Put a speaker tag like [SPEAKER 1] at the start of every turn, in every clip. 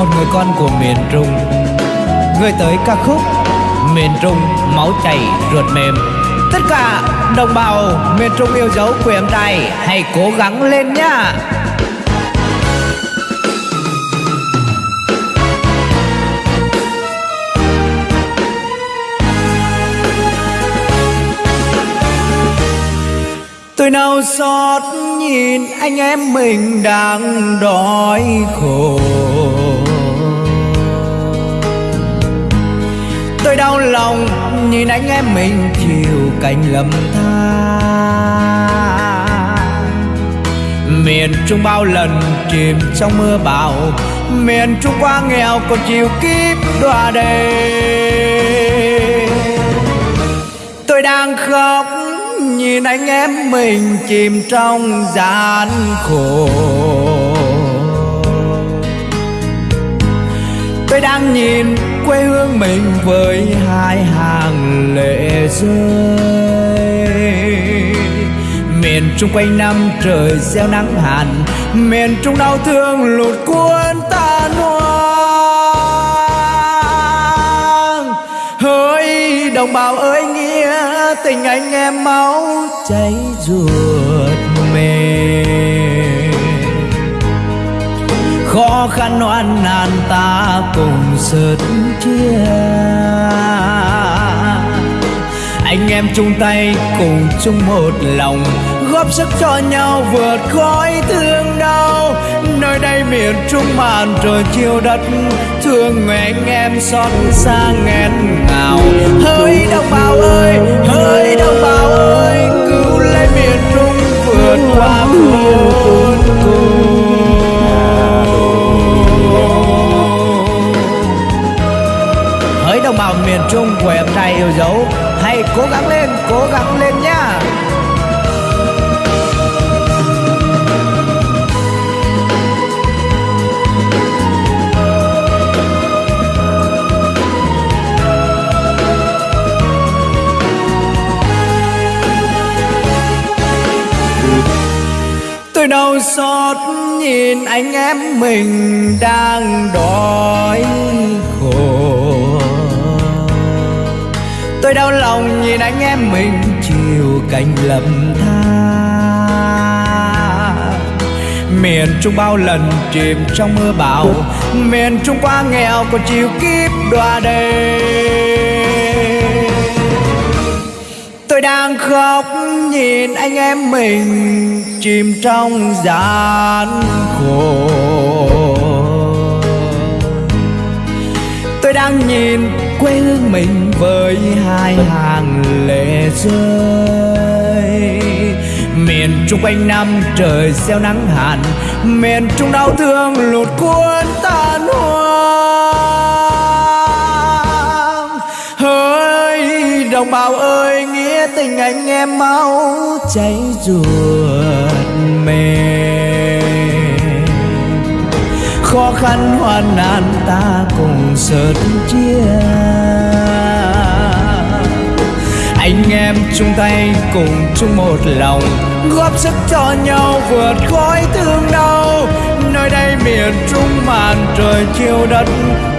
[SPEAKER 1] một người con của miền Trung. Người tới ca khúc Miền Trung máu chảy ruột mềm. Tất cả đồng bào miền Trung yêu dấu của em trai, Hãy cố gắng lên nhá. Tôi nào xót nhìn anh em mình đang đói khổ. Đau lòng, nhìn anh em mình chịu cảnh lầm than. Miền Trung bao lần chìm trong mưa bão, Miền Trung quá nghèo còn chịu kiếp đọa đầy Tôi đang khóc, nhìn anh em mình chìm trong gian khổ. Tôi đang nhìn quê hương mình với hai hàng lệ rơi. Miền trung quanh năm trời gieo nắng hạn miền trung đau thương lụt cuốn tan hoang hỡi đồng bào ơi, nghĩa tình anh em máu cháy ruột. Khó khăn oan nan ta cùng sớt chia. Anh em chung tay cùng chung một lòng, góp sức cho nhau vượt khói thương đau. Nơi đây miền trung màn trời chiều đất, thương người anh em xót xa nghẹn ngào. Hỡi đồng bào ơi hỡi yêu dấu. Hãy cố gắng lên, cố gắng lên nhá. Tôi đau xót nhìn anh em mình đang đói. Lòng nhìn anh em mình chiều cảnh lầm than miền trung bao lần chìm trong mưa bão, miền trung quá nghèo còn chịu kiếp đoa đầy tôi đang khóc nhìn anh em mình chìm trong gian khổ. Tôi đang nhìn quê hương mình với hai hàng lệ rơi. Miền trung quanh năm trời gieo nắng hạn miền trung đau thương lụt cuốn tan hoang hỡi đồng bào ơi, nghĩa tình anh em máu cháy ruột mềm. Khó khăn hoạn nạn ta cùng sớt chia. Anh em chung tay cùng chung một lòng, góp sức cho nhau vượt khói thương đau. Nơi đây miền trung màn trời chiều đất,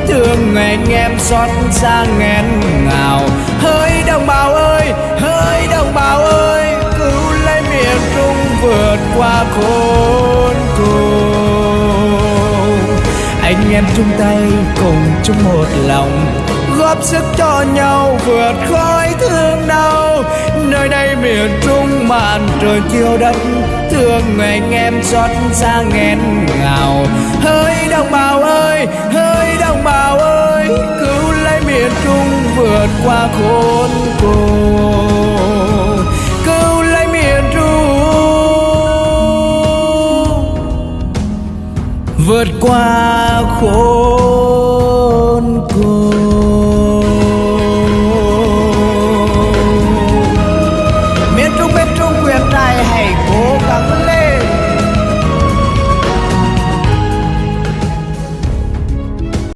[SPEAKER 1] thương người anh em xót xa nghẹn ngào. Hỡi đồng bào ơi hỡi đồng bào ơi, cứu lấy miền trung vượt qua khổ anh em chung tay cùng chung một lòng. Góp sức cho nhau vượt khói thương đau. Nơi đây miền trung màn trời chiều đất thương người anh em xót xa nghẹn ngào. Hỡi đồng bào ơi hỡi đồng bào ơi, cứu lấy miền trung vượt qua khốn cùng. vượt qua khốn cùng.